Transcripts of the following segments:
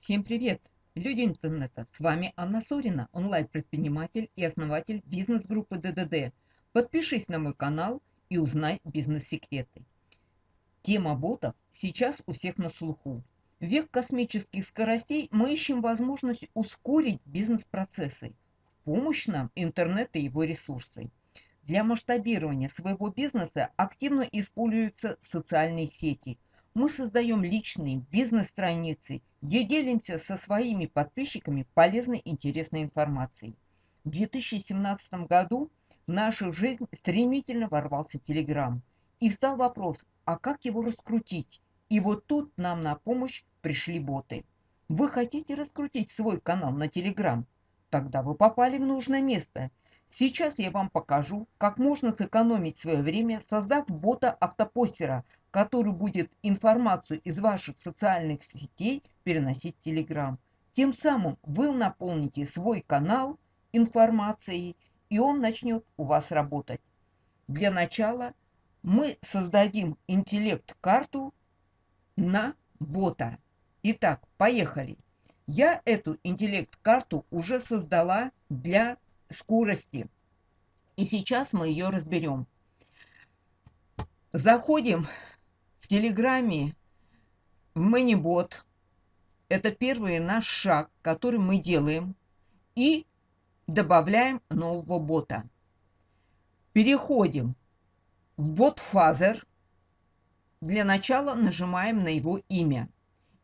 Всем привет! Люди интернета, с вами Анна Сорина, онлайн-предприниматель и основатель бизнес-группы ДДД. Подпишись на мой канал и узнай бизнес-секреты. Тема ботов сейчас у всех на слуху. В век космических скоростей мы ищем возможность ускорить бизнес-процессы. В помощь нам интернет и его ресурсы. Для масштабирования своего бизнеса активно используются социальные сети – мы создаем личные бизнес-страницы, где делимся со своими подписчиками полезной интересной информацией. В 2017 году в нашу жизнь стремительно ворвался Телеграм. И стал вопрос, а как его раскрутить? И вот тут нам на помощь пришли боты. Вы хотите раскрутить свой канал на Телеграм? Тогда вы попали в нужное место. Сейчас я вам покажу, как можно сэкономить свое время, создав бота автопостера – который будет информацию из ваших социальных сетей переносить в Telegram. Тем самым вы наполните свой канал информацией, и он начнет у вас работать. Для начала мы создадим интеллект-карту на бота. Итак, поехали. Я эту интеллект-карту уже создала для скорости. И сейчас мы ее разберем. Заходим Телеграме Manybot. Это первый наш шаг, который мы делаем. И добавляем нового бота. Переходим в BotFather. Для начала нажимаем на его имя.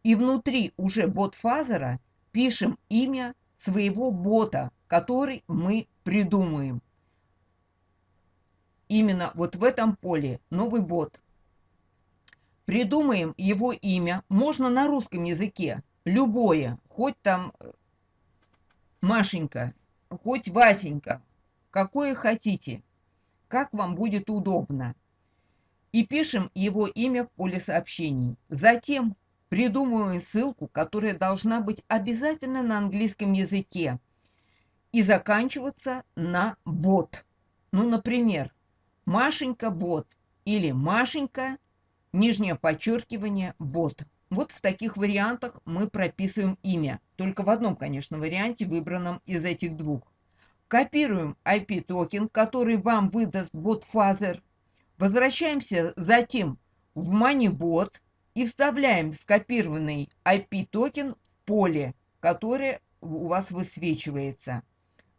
И внутри уже BotFather а пишем имя своего бота, который мы придумаем. Именно вот в этом поле новый бот – придумаем его имя, можно на русском языке, любое, хоть там э, Машенька, хоть Васенька, какое хотите, как вам будет удобно. И пишем его имя в поле сообщений. Затем придумываем ссылку, которая должна быть обязательно на английском языке и заканчиваться на бот. Ну, например, Машенька бот или Машенька нижнее подчеркивание, бот. Вот в таких вариантах мы прописываем имя. Только в одном, конечно, варианте, выбранном из этих двух. Копируем API-токен, который вам выдаст BotFather. Возвращаемся затем в Manybot и вставляем скопированный API-токен в поле, которое у вас высвечивается.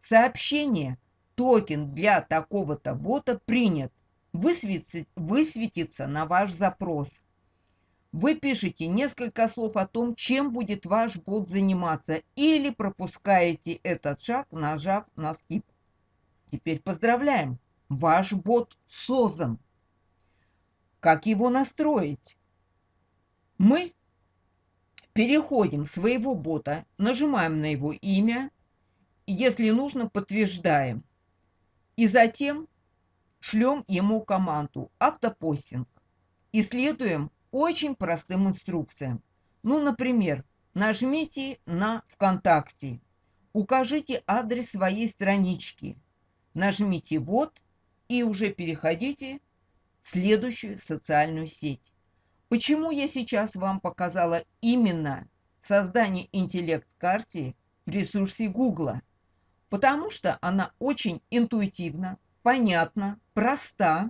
Сообщение «Токен для такого-то бота принят» высветится на ваш запрос. Вы пишете несколько слов о том, чем будет ваш бот заниматься, или пропускаете этот шаг, нажав на skip. Теперь поздравляем! Ваш бот создан. Как его настроить? Мы переходим своего бота, нажимаем на его имя, если нужно, подтверждаем. И затем шлем ему команду автопостинг и следуем очень простым инструкциям. Ну, например, нажмите на ВКонтакте, укажите адрес своей странички, нажмите «Вот» и уже переходите в следующую социальную сеть. Почему я сейчас вам показала именно создание интеллект-карты в ресурсе Гугла? Потому что она очень интуитивна, понятна, проста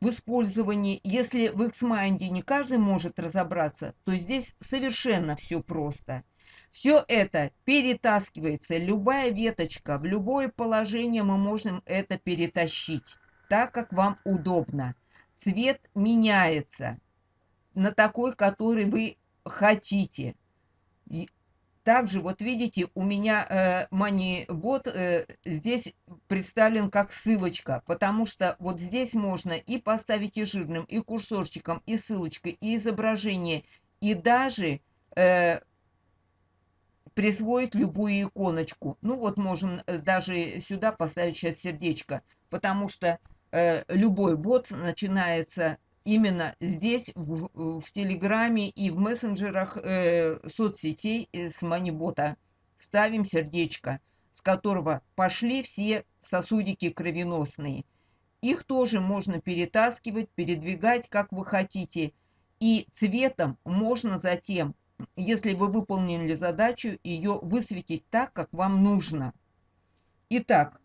в использовании. Если в XMind не каждый может разобраться, то здесь совершенно все просто. Все это перетаскивается, любая веточка, в любое положение мы можем это перетащить, так как вам удобно. Цвет меняется на такой, который вы хотите. Также, вот видите, у меня э, MoneyBot э, здесь представлен как ссылочка, потому что вот здесь можно и поставить и жирным, и курсорчиком, и ссылочкой, и изображение, и даже э, присвоить любую иконочку. Ну вот можем э, даже сюда поставить сейчас сердечко, потому что э, любой бот начинается именно здесь, в, в Телеграме и в мессенджерах э, соцсетей э, с Манибота. Ставим сердечко, с которого пошли все сосудики кровеносные. Их тоже можно перетаскивать, передвигать, как вы хотите. И цветом можно затем если вы выполнили задачу, ее высветить так, как вам нужно. Итак,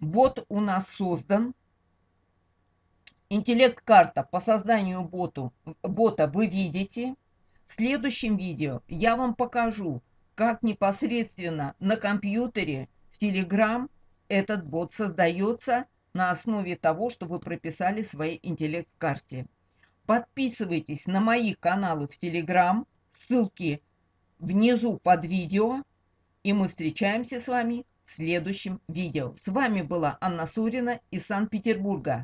бот у нас создан. Интеллект-карта по созданию боту, бота вы видите. В следующем видео я вам покажу, как непосредственно на компьютере в Telegram этот бот создается на основе того, что вы прописали в своей интеллект-карте. Подписывайтесь на мои каналы в Telegram, ссылки внизу под видео, и мы встречаемся с вами в следующем видео. С вами была Анна Сурина из Санкт-Петербурга.